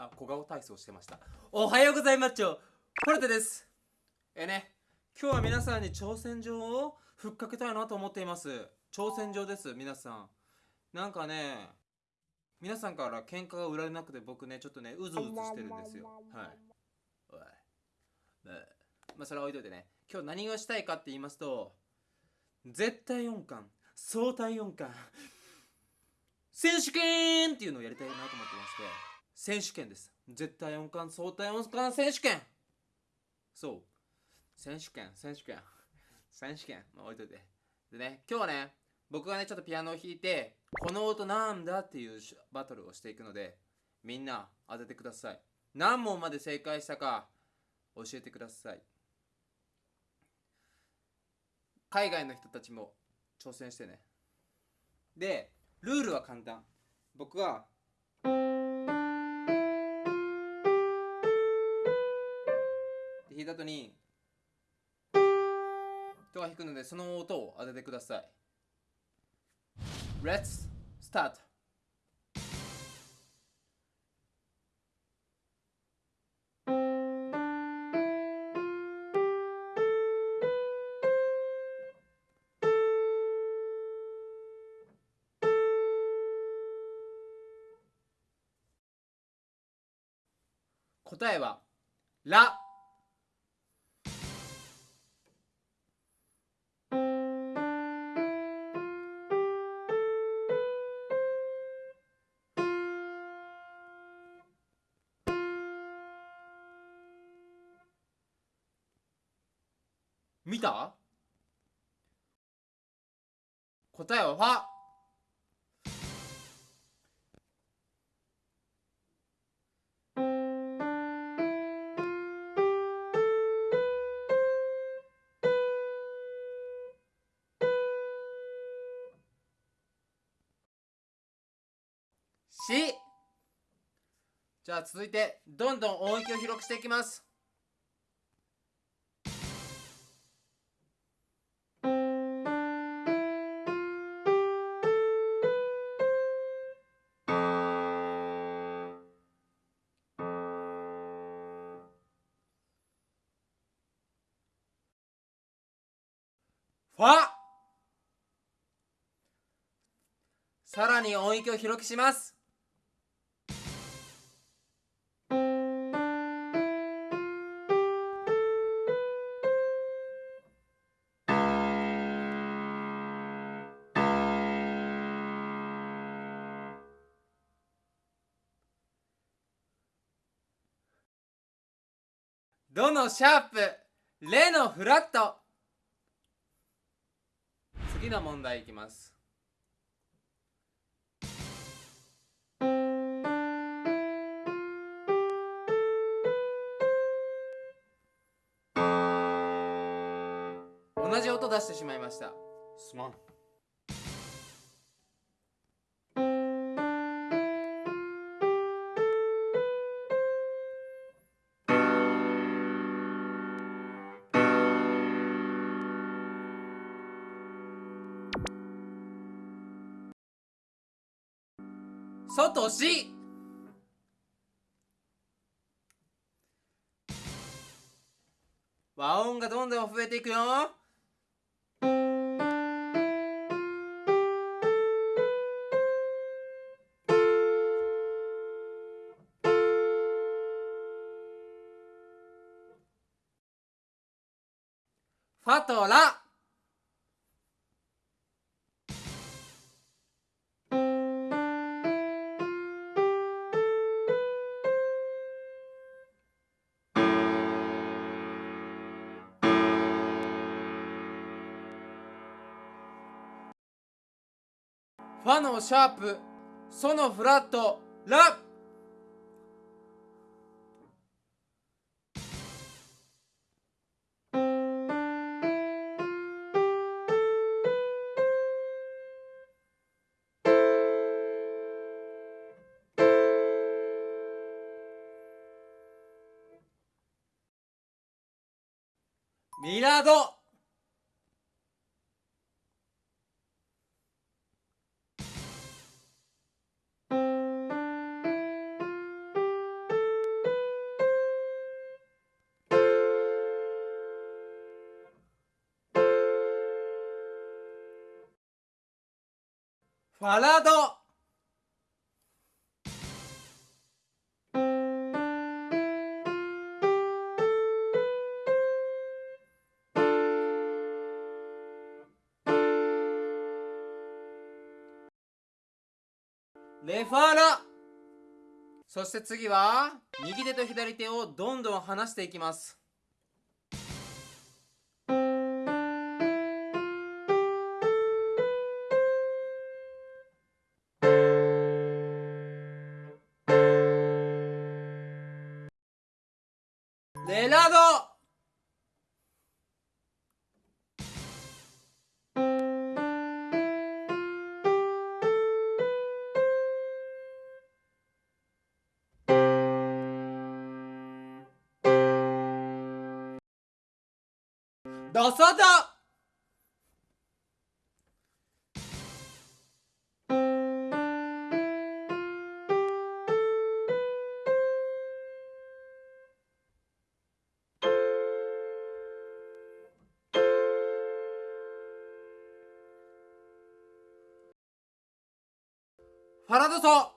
あ小顔体操してました。おはようございます。ちょポルテです。えね今日は皆さんに挑戦状をふっかけたいなと思っています。挑戦状です皆さん。なんかね皆さんから喧嘩が売られなくて僕ねちょっとねうずうずしてるんですよ。はい。おい。まあそれは置いといてね。今日何をしたいかって言いますと絶対音感相対音感選手権っていうのをやりたいなと思ってまして。選手権です。絶対音感相対音感選手権。そう。選手権選手権。選手権。まあ置いといて。でね今日はね僕がねちょっとピアノを弾いてこの音なんだっていうバトルをしていくのでみんな当ててください。何問まで正解したか教えてください。海外の人たちも挑戦してね。でルールは簡単。僕は弾いた後に人が弾くのでその音を当ててください。Let's start. 答えはラ。見た？答えはファ。し。じゃあ続いてどんどん音域を広くしていきます。ファさらに音域を広くします。どのシャープレのフラット。次の問題いきます。同じ音出してしまいました。すまん。外し和音がどんどん増えていくよファとラファのシャープソのフラットラミラード。ファラド。レファラ。そして次は右手と左手をどんどん離していきます。レラファラドソ。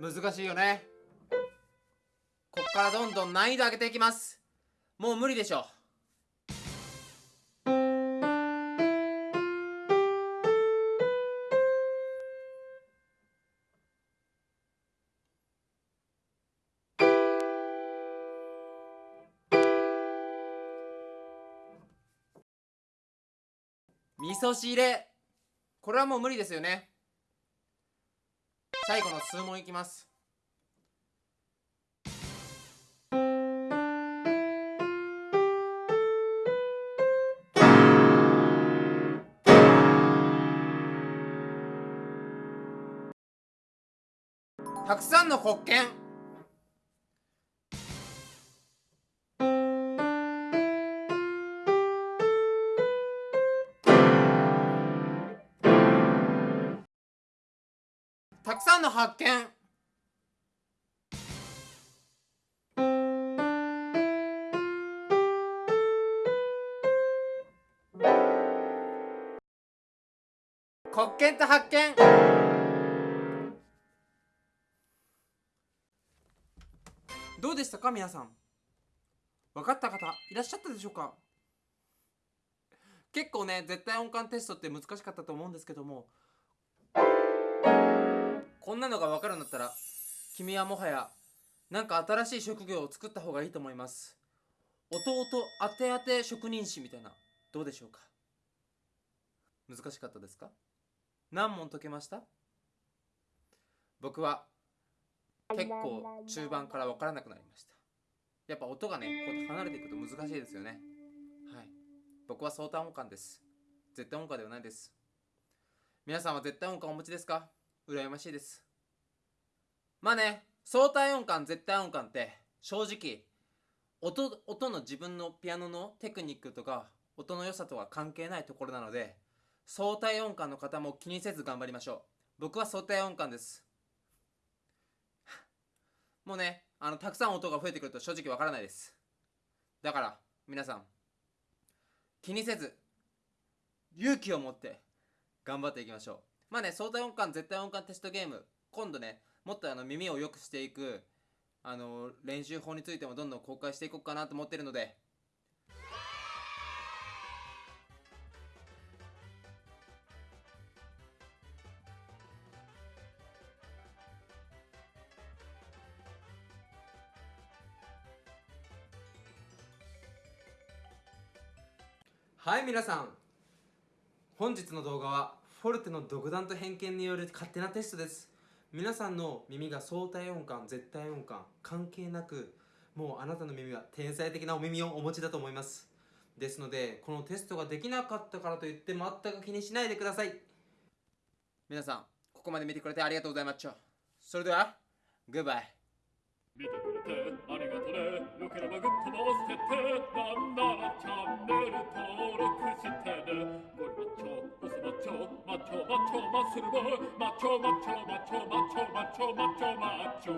難しいよね。こっからどんどん難易度上げていきます。もう無理でしょ。味噌汁。これはもう無理ですよね。最後の数問いきます。たくさんの国権。の発見。国権と発見。どうでしたか皆さん？分かった方いらっしゃったでしょうか？結構ね絶対音感テストって難しかったと思うんですけどもこんなのが分かるんだったら君はもはやなんか新しい職業を作った方がいいと思います。弟当て当て職人士みたいなどうでしょうか？難しかったですか？何問解けました？僕は結構中盤から分からなくなりました。やっぱ音がねこうやって離れていくと難しいですよね。はい。僕は相対音感です。絶対音感ではないです。皆さんは絶対音感お持ちですか？羨ましいです。まあね相対音感絶対音感って正直音音の自分のピアノのテクニックとか音の良さとは関係ないところなので相対音感の方も気にせず頑張りましょう。僕は相対音感です。もうねあのたくさん音が増えてくると正直わからないです。だから皆さん気にせず勇気を持って頑張っていきましょう。まあね相対音感絶対音感テストゲーム。今度ねもっとあの耳を良くしていくあの練習法についてもどんどん公開していこうかなと思ってるので。はい皆さん。本日の動画はフォルテの独断と偏見による勝手なテストです。皆さんの耳が相対音感絶対音感関係なくもうあなたの耳は天才的なお耳をお持ちだと思います。ですのでこのテストができなかったからといって全く気にしないでください。皆さんここまで見てくれてありがとうございましたそれではグッバイ見てくれてありがとねよければグッドの押してなんならチャンネル登録してねゴリマッチョオスマッチョマッチョマッチョマッスル